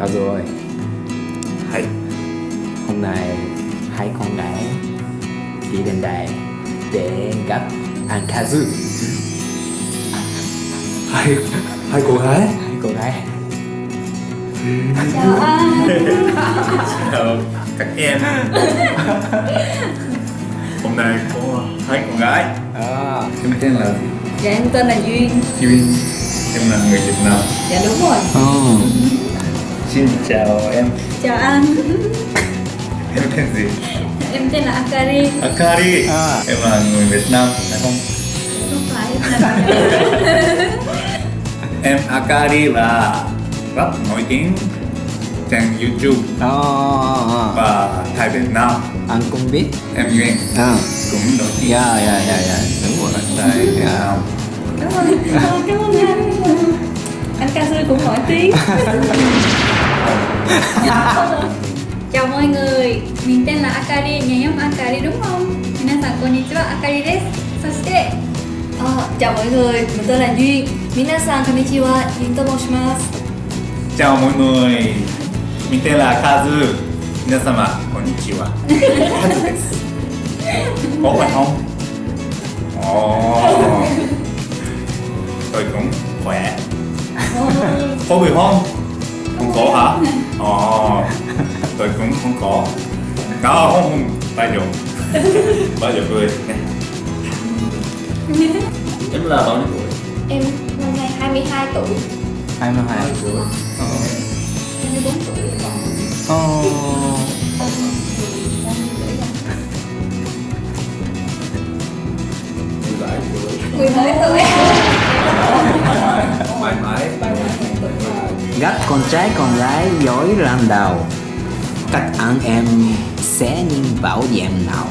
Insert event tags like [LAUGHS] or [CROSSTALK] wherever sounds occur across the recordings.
Cao ơi. Hay. Hôm nay hai con gái đi đến đây để gặp anh Kazu Hai Hai cô gái. Hai cô gái. Chào anh. Chào các em. Hôm nay có hai con gái. À, Em tên là gì? Dạ em tên là Duyên. Duyên. Em là người Việt Nam. Dạ đúng rồi. Oh. Xin chào em. Chào anh. [LAUGHS] Em tên gì? Em tên là Akari. Akari. À. Em là người Việt Nam phải không? Không phải em là [LAUGHS] Em Akari là rất nổi tiếng trên YouTube Oh, và Thái Việt Nam. Anh cũng biết. Em Duyên à. cũng nổi tiếng. Dạ dạ dạ dạ. Đúng rồi tại Việt Dạ. Nam. Cảm ơn Cảm ơn anh. Anh ca sư cũng nổi tiếng [LAUGHS] [LAUGHS] Chào mọi người Mình tên là Akari, nhà nhóm Akari đúng không? Minasan konnichiwa, Akari desu Sashite Ờ, Chào mọi người, mình tên là Duyên Minasan konnichiwa, Duyên to moshimasu Chào mọi người Mình tên là Kazu 皆様こんにちは Kazu [LAUGHS] ですcó khỏe không? Ồ [LAUGHS] Tôi cũng khỏe Có bị không? Không có hả? Ồ Tôi cũng không có. Đó không? Không Bao giờ Bao giờ cười nè Em là bao nhiêu tuổi? Em năm nay 22 tuổi. 22 tuổi. 24 tuổi. Oh. Mười mấy tuổi Gặp con trai con gái giỏi làm đầu Các anh em sẽ nhìn bảo em nào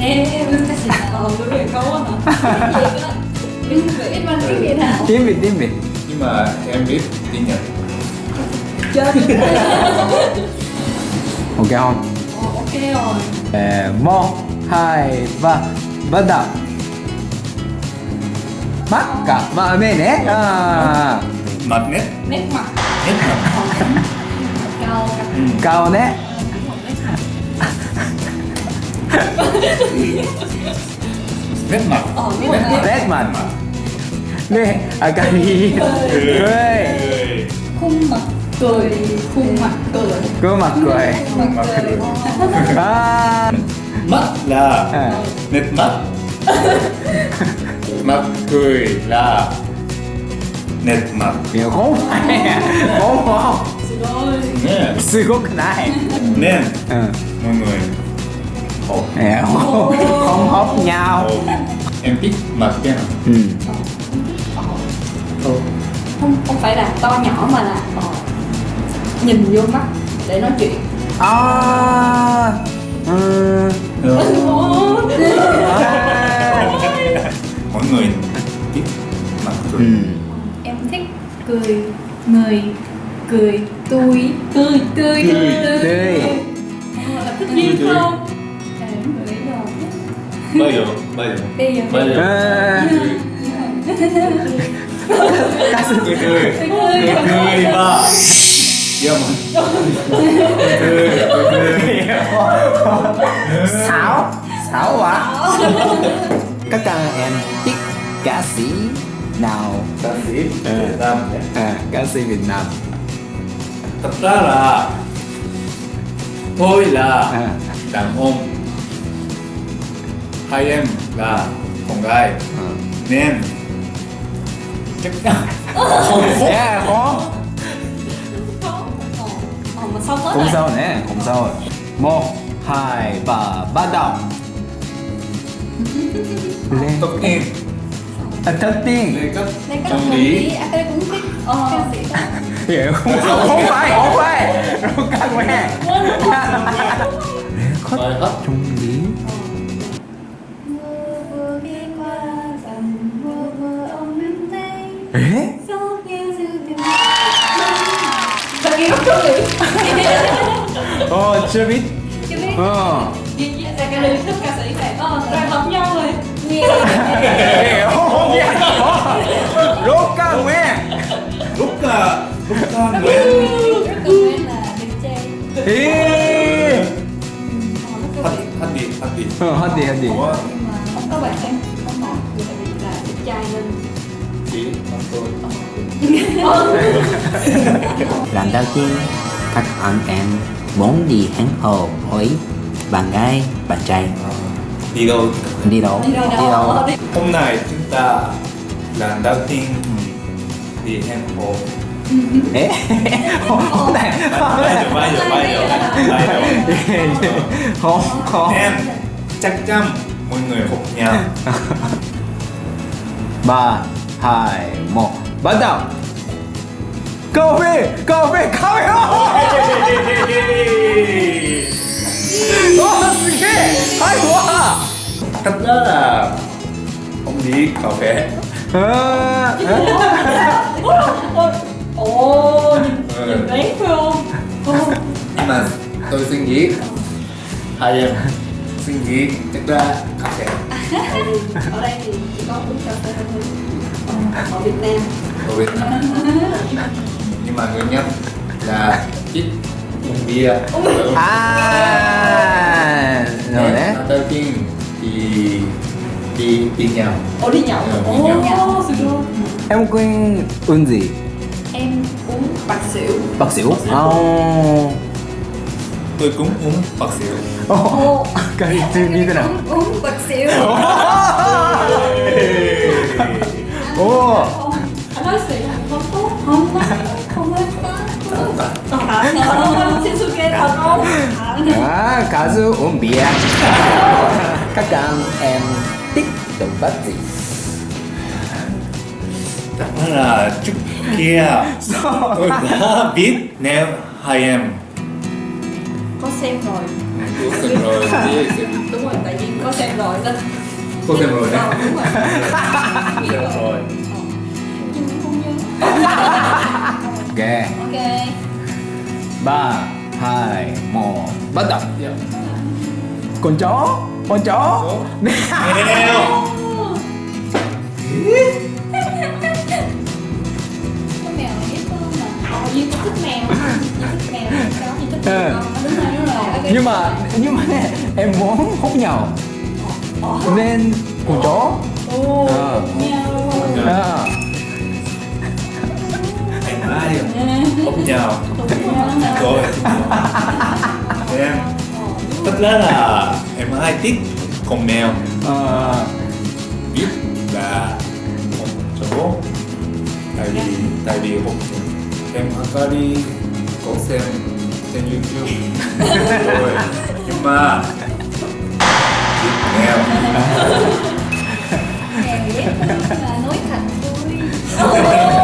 Em cái câu hả? Tiếng Việt hả? Tiếng Việt tiếng Việt Nhưng mà em biết tiếng Nhật Chết Ok không? Ok rồi Ờ, một, hai, ba, bắt đầu Mắt cả mà mẹ nè à, Mặt nét Nét mặt. Nét mặt. Cao ừ. Cao nè. Nét mặt. Ờ, Nét mặt. Nè, à cái gì? Cười. Khung mặt cười Khung mặt cười. Cứ mặt cười. mặt cười. À, Mắt là à. nét mắt. Mặt cười là nét mặt Kiểu không? [LAUGHS] Phải Không? Không Xin lỗi Nè Sư khúc này Nên ừ. mọi người. Hộp. Nè, không, không hóc nhau. Hộp. Em biết mặt cái nào? Ừ. Không, không phải là to nhỏ mà là ờ, Nhìn vô mắt để nói chuyện. À, ừ. À. Mọi người biết mặt cười Ừ. Cười Người Cười Tươi Tươi Tươi Tươi. Tươi. Tươi, tươi. không? Em nghĩ rồi Bao giờ Bao giờ. Bây giờ. Ca Cười cười. Tươi Cười. Cười và Dạ mà. Cười cười Xảo Xảo quá. Các anh em thích ca sĩ nào. Ca sĩ Việt Nam à, Ca sĩ Việt Nam. Thật ra là Tôi là à. đàn ông. Hai em là con gái. À. Nên Chắc chắn [LAUGHS] Không có Yeah, khó. Ờ, ờ, tới Không sao nè, không sao Một, hai, ba, bắt đầu. Lên. Tất nhiên à, tiên Đây cấp Trong lý À cái cũng thích Ờ Hiểu không? Không phải, không phải Rồi các mẹ Khất Bài hát trung lý tiếng Thật kỳ nghĩ Ồ, chưa biết Chưa biết Ờ Gì gì Dạ cái lời thích ca sĩ này Ờ rồi hợp nhau rồi Nghe Hiểu không? Lúc các Ê. Đi hát đi Ờ, hết đi hết đi Ủa có bạn em không là đẹp trai nên Chị tôi đầu tiên các anh em muốn đi hẹn hò với bạn gái, bạn trai Đi đâu? Đi đâu? đi đâu? Đi đâu? Hôm nay chúng ta lần đầu tiên đi hẹn hò Ê, [LAUGHS] hôm nay Bây giờ bây giờ bây giờ. Bây giờ. Không không Em chắc chắn mọi người học nhau [LAUGHS] ba hai một bắt đầu. Cà phê cà phê cà phê ô すげえhay quá Thật ra là không đi cà phê à, ồ nhìn Ừ. nhìn đấy phải không Nhưng mà tôi suy nghĩ Hai em suy nghĩ chắc ra cà phê ở đây thì chỉ có uống cà phê thôi ở Việt Nam ở Việt Nam Nhưng mà nguyên nhân là ít uống bia à rồi đấy. đầu tiên thì đi đi nhau Ồ đi nhậu? Đi nhậu. Ồ sự luôn em quên uống gì? Em uống bạc xỉu. Bạc xỉu? Oh Tôi cũng uống bạc xỉu. Oh [LAUGHS] cái gì như thế nào? Uống, bạc xỉu. Oh [LAUGHS] Không, anh nói xỉu không tốt Không có Không có. Thật Shinsuke thật không à cá sư uống bia. [LAUGHS] Các anh em thích động vật gì? Ra là trước kia. Tôi đã biết nếu hai em. Có xem rồi. Có xem rồi. [LAUGHS] Đúng rồi, tại vì có xem rồi nên Có xem rồi. Đấy Ờ, đúng rồi. Biết Xem rồi Nhưng không nhớ ok. Ok. Ba hai một bắt đầu. Con chó con chó. Mèo nhưng mà nhưng mà em muốn hút nhau. Nên con chó. À, Em ai Ốc nhau Rồi. Em. Thật ra là em hay thích con mèo. À, biết là con chó tại vì tại vì hôm em Akari có xem trên YouTube. [LAUGHS] Rồi. Nhưng mà biết mèo. Mèo ghét là nói thật vui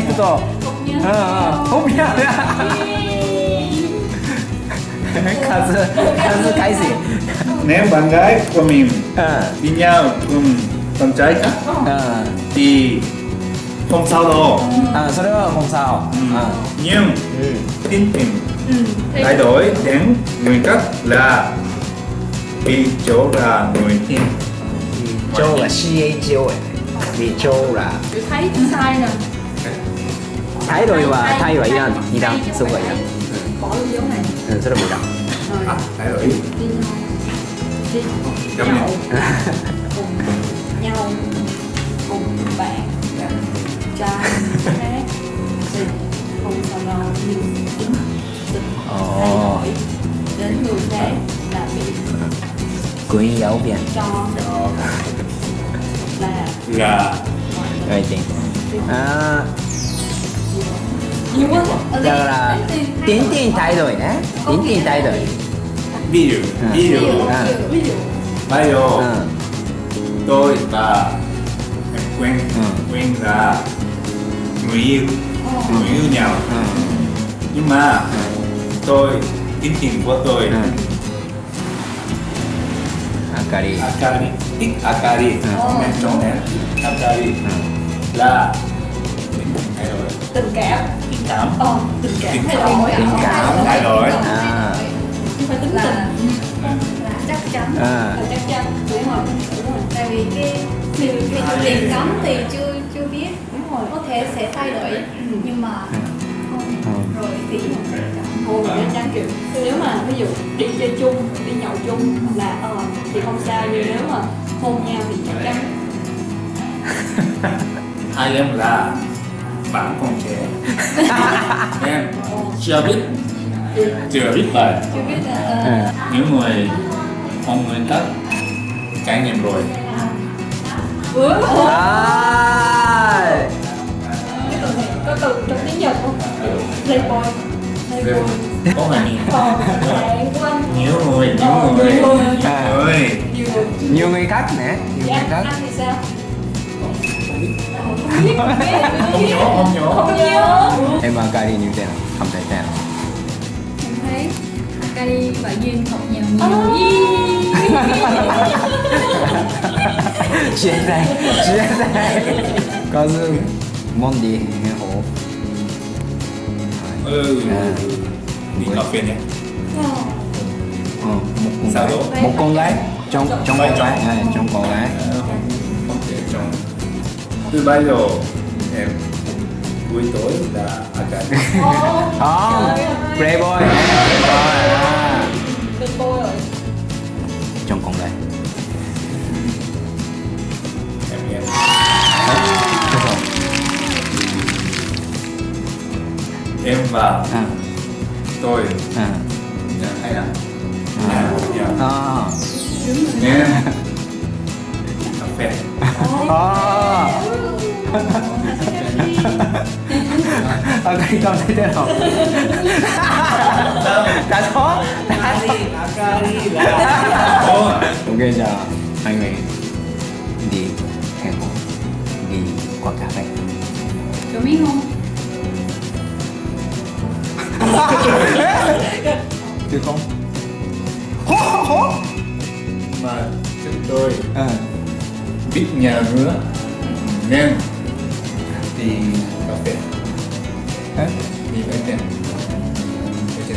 있어서 어, 어. 가수 가수 가이스 nếu bạn gái của mình à. đi nhau cùng con à. thì không sao đâu. À, sau đó không sao. Ừ. À. Nhưng ừ. tin tình ừ, thay đổi đến người khác là vì chỗ là người tin chỗ là C A O vì chỗ là sai rồi thái rồi và thay vậy là gì đâu xong vậy à bỏ luôn dấu này. Ừ, rất là bụi đậm. À, thái rồi. Giống nhau [LAUGHS] cùng nhau cùng bạn. Trai khác thì không sao lo nhưng oh. đến người khác là bị quý dấu vậy cho ờ. là gà rồi chị. À, đây- đó là tiến tiền thay đổi nhé. Tiến tiền thay đổi. Ví dụ À. ví ví dụ dụ À. ví dụ bây giờ ừ. tôi và em quen quen là người yêu Ồ. người yêu nhau. Nhưng mà tôi tín tiền của tôi. Akari. Akari. Ít Akari. Ừ. men trốn nè Akari là tình cảm. Tình cảm. Ờ tình cảm Tình thay cảm. đổi Tình cảm. thay đổi. à. không phải tính tình. Là chắc chắn. À. Là chắc chắn. Đúng rồi đúng rồi. Tại vì cái cái cái truyền cấm thì chưa chưa biết. Đúng rồi có thể sẽ thay đổi. Nhưng mà không. Ừ. rồi thì Thôi mình nên trang kiểu nếu mà ví dụ đi chơi chung đi nhậu chung là ờ thì không sao. Nhưng nếu mà hôn nhau thì chắc chắn. Hai em là bạn còn trẻ em chưa biết. Chưa biết bài. Chưa biết là ừ. ờ, những người không nguyên tắc trải nghiệm rồi. À có từ trong tiếng Nhật không? Playboy. Playboy. Có mà nhiều người nhiều Ờ, người. nhiều người. nhiều người. Khác nè nhiều dạ người khác. anh thì sao không biết không nhớ không nhớ. Không nhớ em và Akari như thế nào không thể thế nào em thấy Akari và Duyên học nhau nhiều chia tay chia tay. Có dư món gì? Nghe hổ. Ừ. Đi cà phê nhé ừ, một con gái. một con gái trong trong con gái. À, trong con gái từ bây giờ em buổi tối là Akari không playboy. Playboy à. playboy rồi. Trong con gái em em em và à. tôi. À. Nhà hay là à. Nhà nhà à. Em cà phê à Akari cảm thấy thế nào đã thoát Ồ, ok giờ hai người. Đi hẹn hò đi quán cà phê. Có biết không? Được không? Hó hó mà chúng tôi à. biết nhà nữa nên đi cà phê à, đi với tiền.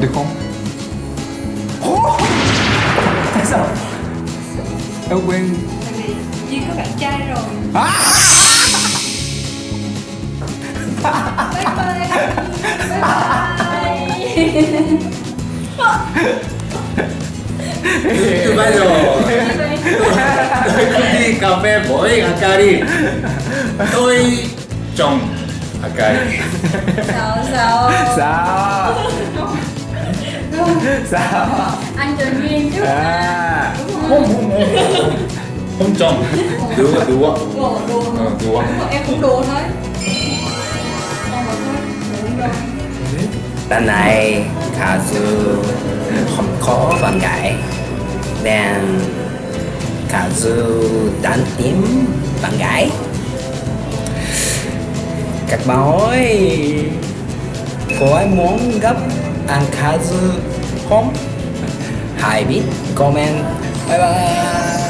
Được không? Hó tại sao? Em quên. Tại vì Duyên có bạn trai rồi. À! Bye bye. Bye bye. Từ, từ bây giờ tôi không đi cà phê với Akari tôi chồng Akari sao sao? Sao? Sao? Anh chờ Duyên chứ à. Không không không. Không đùa đùa đùa. Ờ, đùa. Em cũng đùa thôi. Lần này Kazu không có bạn gái. Nên Kazu đang tìm bạn gái các bạn ơi Có ai muốn gặp anh Kazu không? [LAUGHS] Hãy biết, comment Bye bye